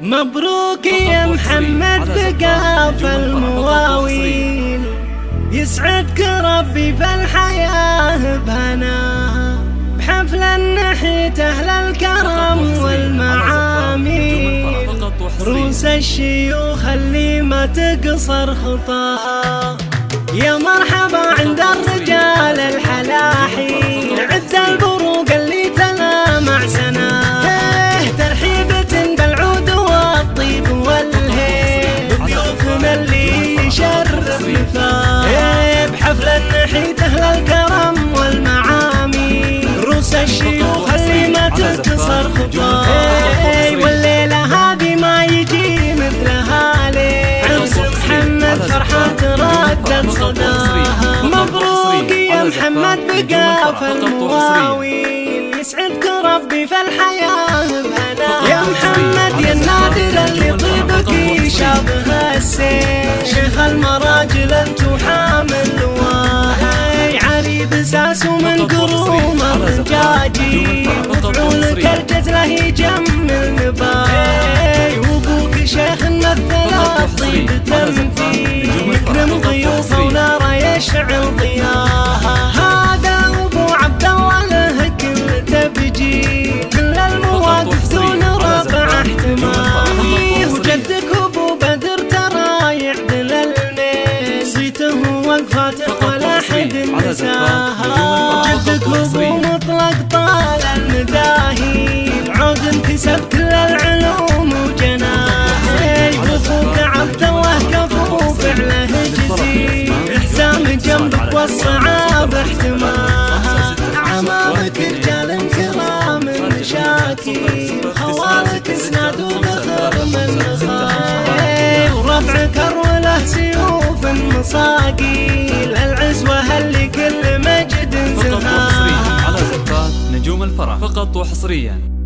مبروك يا محمد بقاف المواويل. يسعدك ربي في الحياة بهنا بحفل النحيت أهل الكرم والمعاميل. روس الشيوخ اللي ما تقصر خطاها يا مرحبا يشرف مثال إيه بحفل النحيت أهل الكرم والمعامي. روس الشيوخ اللي ما تكسر خطاه إيه والليلة هذه ما يجي مثلها ليه؟ عرس محمد فرحة تردد صداها. مبروك يا محمد بقاف المواويل. يسعدك ربي في عريب ساس ومن قروم الرجاجي. مفعولك الجزله يجمل نباهي وابوك شيخ مثل الطيب تمثيل نساها جدك ابو مطلق طال المداهيل عود انكسب كل العلوم وجناهي واخوك عبد الله كفو فعله جزيل احسام جنبك والصعاب احتماها عمامك رجال كرام مشاكل خوالك اسناد وذخر فقط وحصريا.